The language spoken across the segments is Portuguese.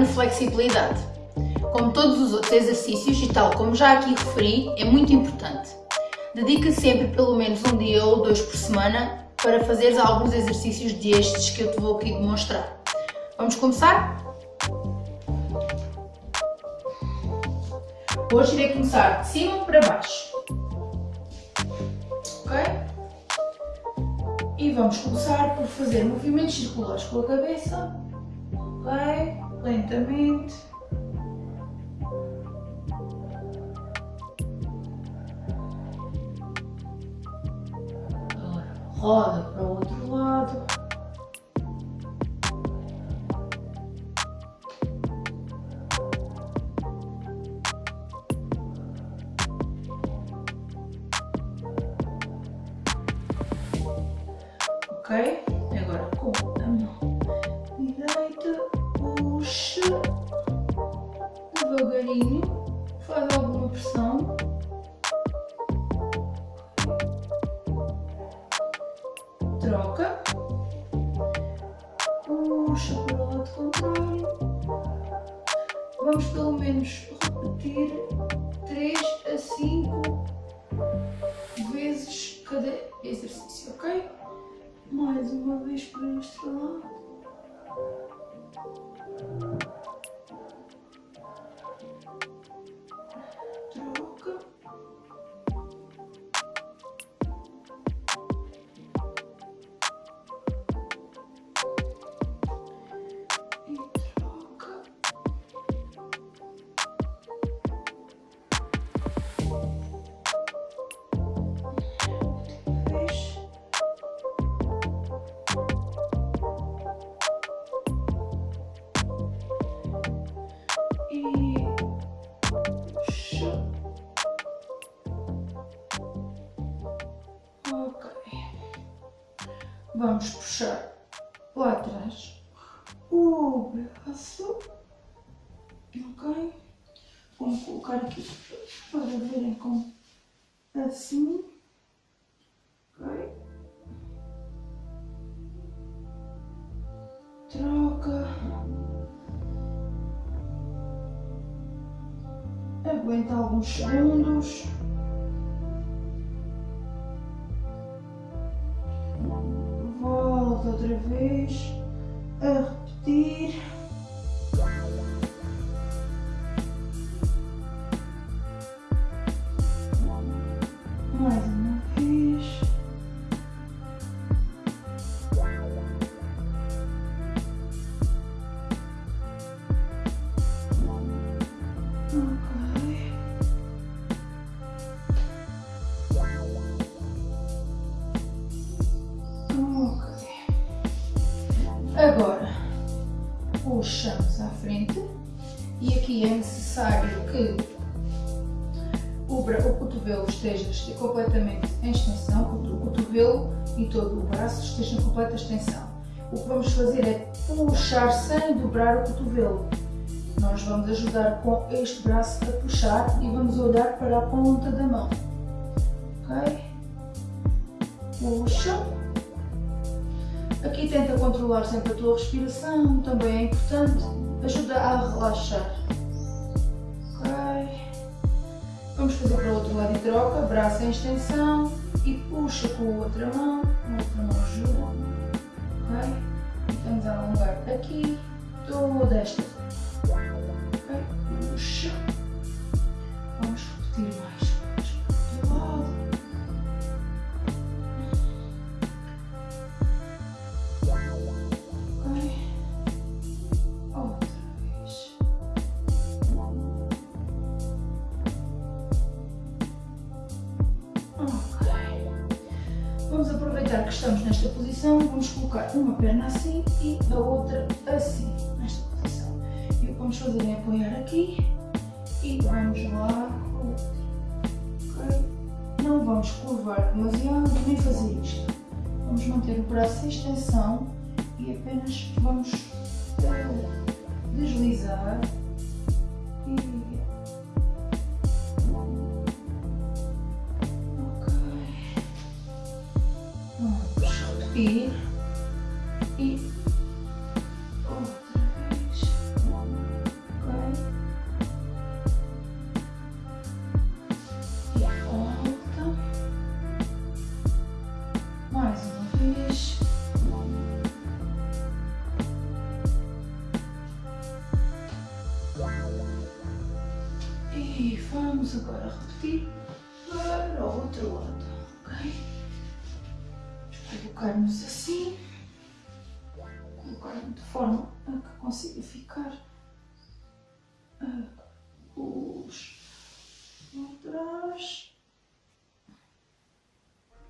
na flexibilidade. Como todos os outros exercícios, e tal como já aqui referi, é muito importante. Dedica sempre pelo menos um dia ou dois por semana para fazeres alguns exercícios destes que eu te vou aqui demonstrar. Vamos começar? Hoje irei começar de cima para baixo. Ok? E vamos começar por fazer movimentos circulares com a cabeça. Ok? Lentamente. roda para o outro vamos pelo menos repetir 3 a 5 vezes cada exercício, ok? Mais uma vez para este lado. Vamos puxar lá atrás o braço, ok? Vamos colocar aqui para verem como assim, ok? Troca. Aguenta alguns segundos. Outra vez a repetir. Cotovelo esteja completamente em extensão, o cotovelo e todo o braço estejam em completa extensão. O que vamos fazer é puxar sem dobrar o cotovelo. Nós vamos ajudar com este braço a puxar e vamos olhar para a ponta da mão. Ok? Puxa. Aqui tenta controlar sempre a tua respiração, também é importante, ajuda a relaxar. Vamos fazer para o outro lado e troca, braço em extensão e puxa com a outra mão, a outra mão ajuda. Ok. Estamos a alongar aqui toda esta zona. Uma perna assim e a outra assim, nesta posição. E o que vamos fazer é apoiar aqui e vamos lá okay? Não vamos curvar demasiado nem fazer isto. Vamos manter o braço em extensão e apenas vamos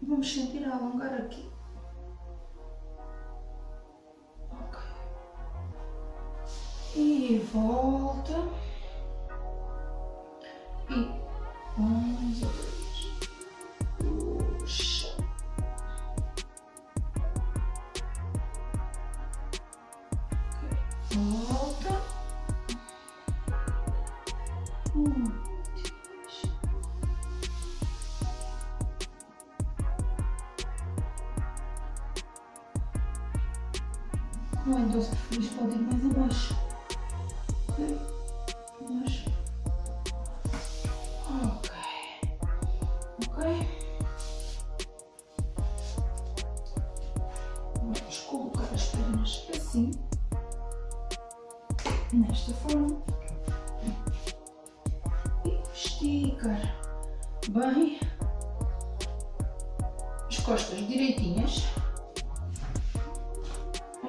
Vamos sentir a alongar aqui. Ok. E volta. Nesta forma, e esticar bem. As costas direitinhas,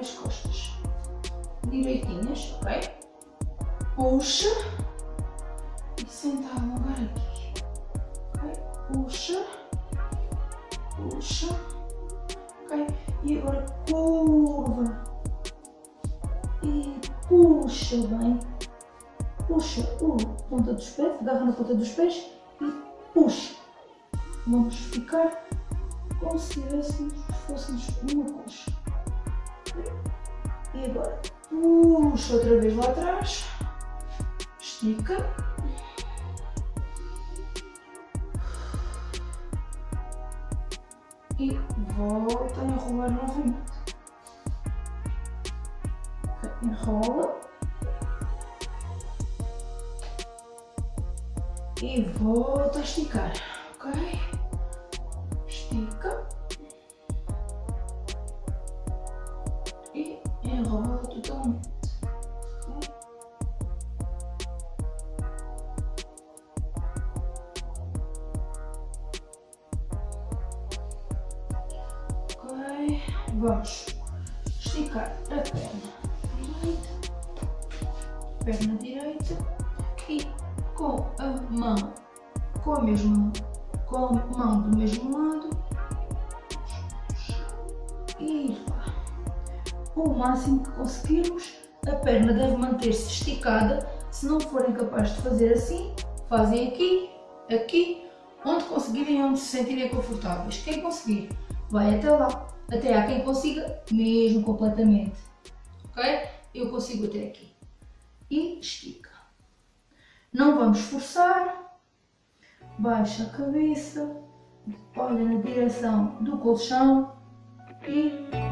as costas direitinhas, ok? Puxa. E senta a alongar aqui, puxa bem, puxa o ponta dos pés, agarra na ponta dos pés e puxa. Vamos ficar como se tivéssemos, fôssemos uma coxa. E agora puxa outra vez lá atrás, estica. E volta a enrolar novamente enrola e volta a a perna deve manter-se esticada, se não forem capazes de fazer assim, fazem aqui, aqui, onde conseguirem, onde se sentirem confortáveis. Quem conseguir, vai até lá, até há quem consiga mesmo completamente, ok? Eu consigo até aqui. E estica. Não vamos forçar, baixa a cabeça, olha na direção do colchão. E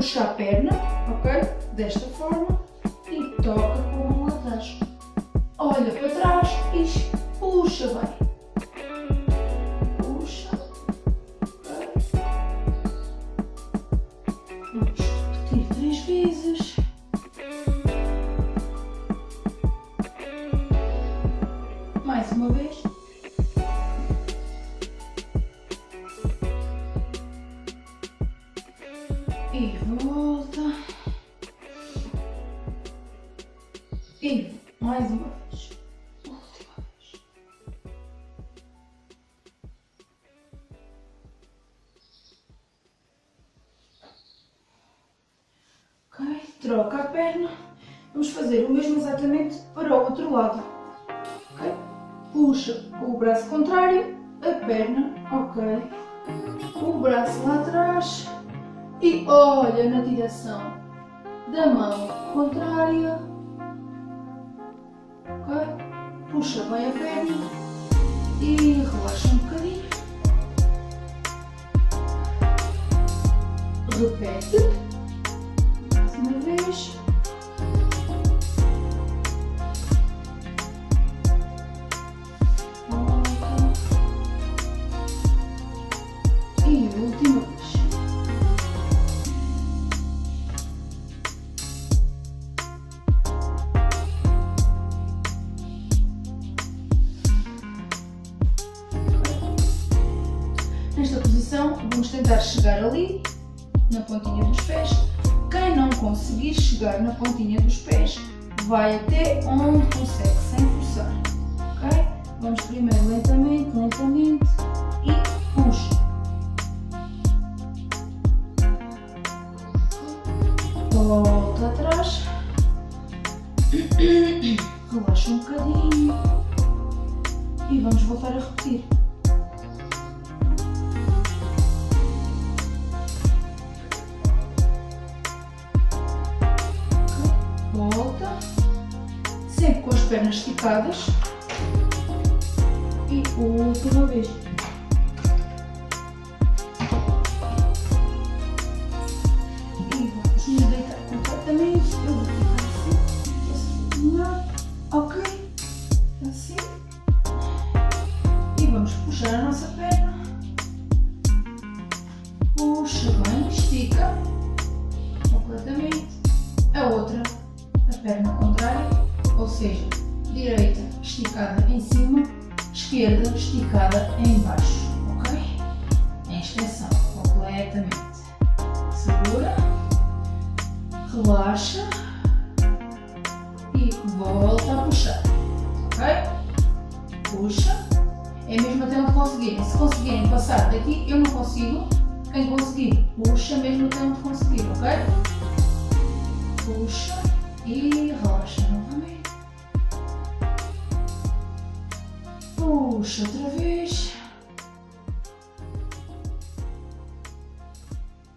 Puxa a perna, ok? Desta forma e toca com a mão. Olha para trás e puxa bem. Puxa o braço contrário, a perna, ok. O braço lá atrás e olha na direção da mão contrária. Ok? Puxa bem a perna e relaxa um bocadinho. Repete na pontinha dos pés, quem não conseguir chegar na pontinha dos pés, vai até onde consegue, sem forçar. Ok? Vamos primeiro lentamente, lentamente e puxa. Volta atrás. Relaxa um bocadinho. E vamos voltar a repetir. Pernas esticadas. E última vez.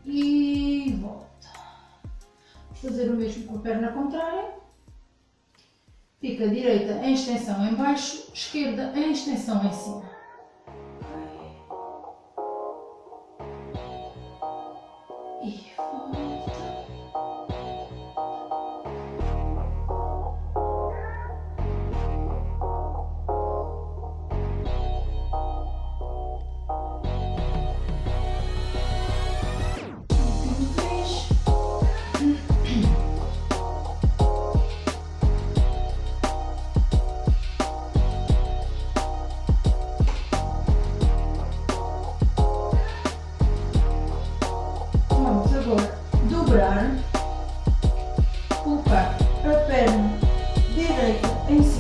E volta. Fazer o mesmo com a perna contrária. Fica direita em extensão em baixo, esquerda em extensão em cima.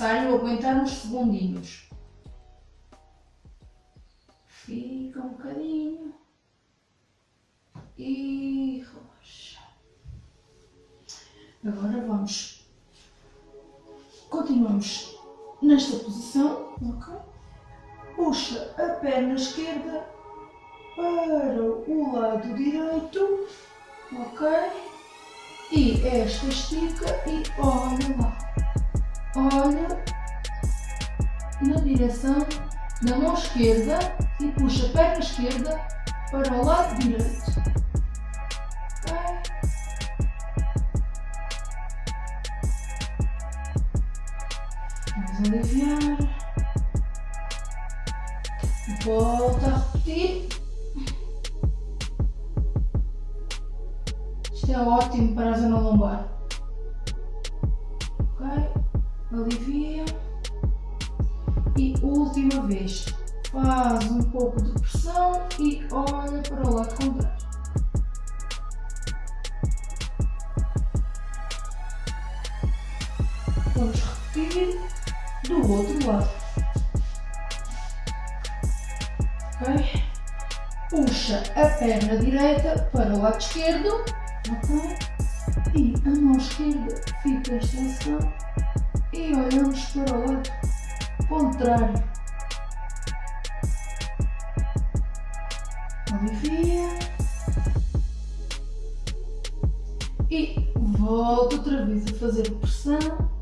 necessário aguentar uns segundinhos. Fica um bocadinho e relaxa. Agora vamos. Continuamos nesta posição, ok? Puxa a perna esquerda para o lado direito, ok? E esta estica e olha lá. Olha na direção da mão esquerda e puxa a perna esquerda para o lado direito. Vamos aliviar. Volta E a mão esquerda fica extensão. E olhamos para o lado contrário. Alivia. E volta outra vez a fazer pressão.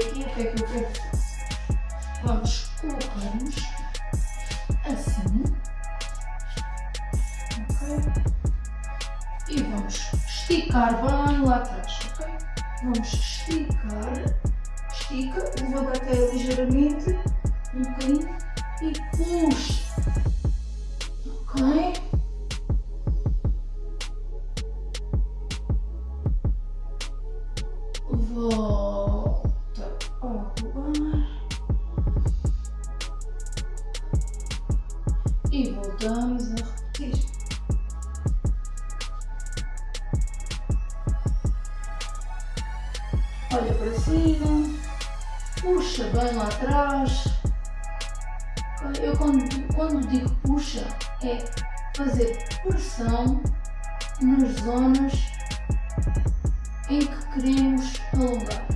Aqui o que é que eu quero? Vamos colocar-nos assim. Ok? E vamos esticar bem lá atrás, ok? Vamos esticar, estica, levanta até ligeiramente, um bocadinho e puxa. Fazer pressão nas zonas em que queremos alongar.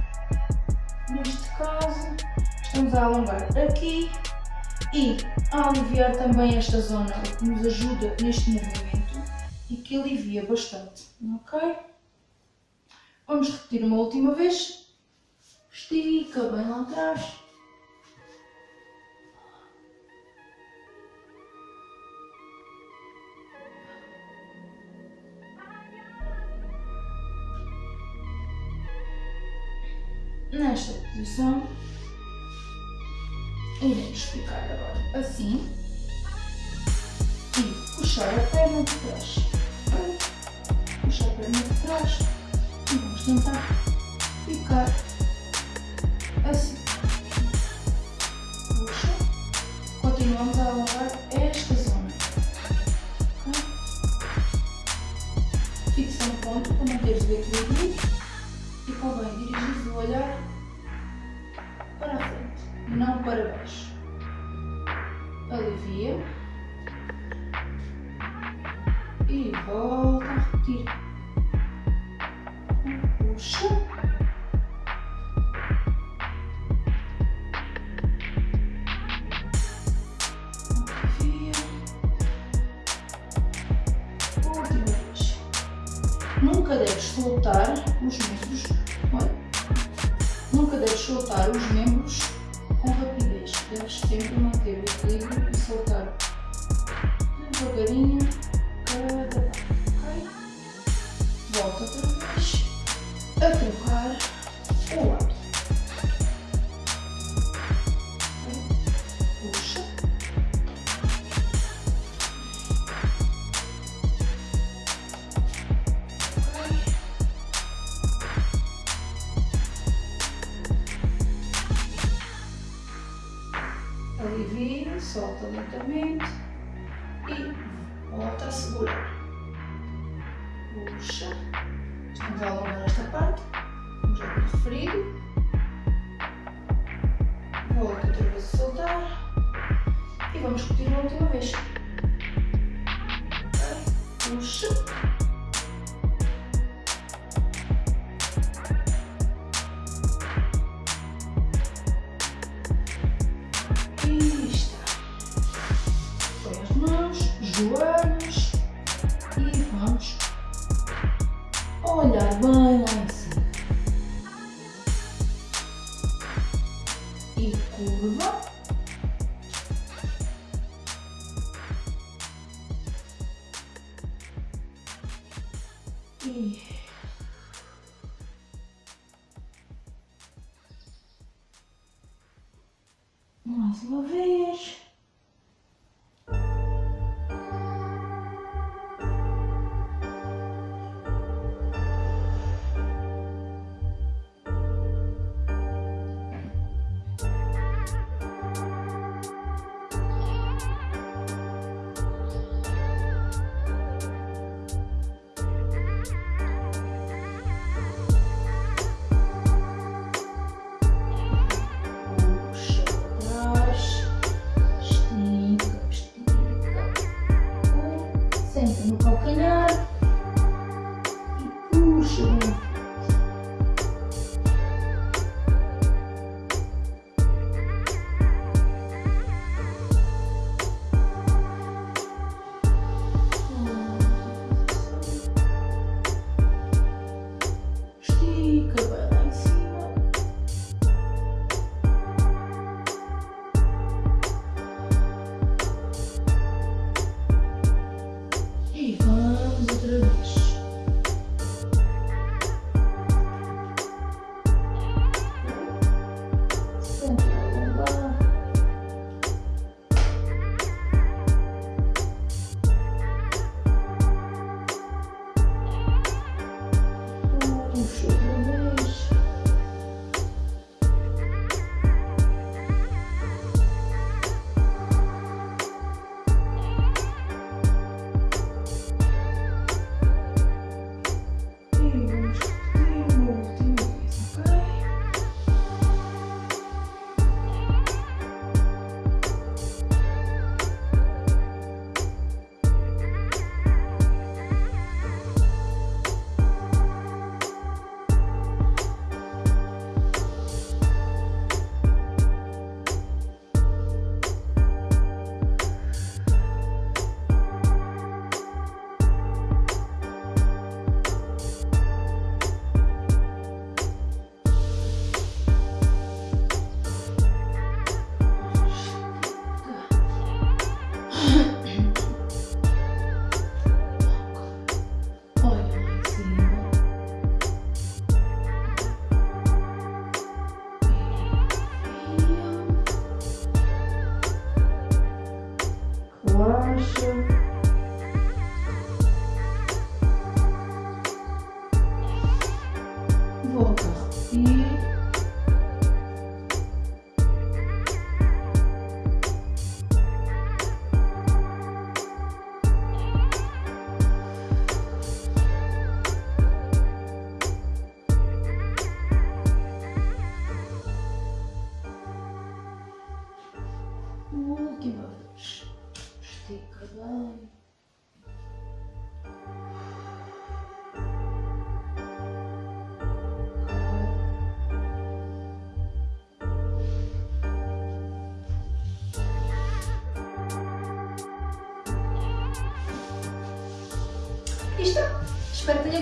Neste caso, estamos a alongar aqui e a aliviar também esta zona, o que nos ajuda neste movimento e que alivia bastante, ok? Vamos repetir uma última vez. Estica bem lá atrás. Nesta posição, iremos ficar agora assim e puxar a perna de trás. Puxar a perna de trás e vamos tentar ficar cebolinha. Mãos,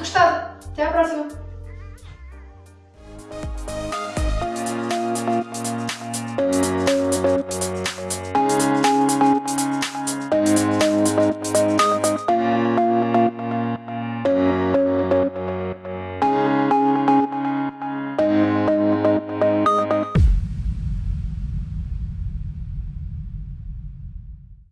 Каштан, тебя обратно.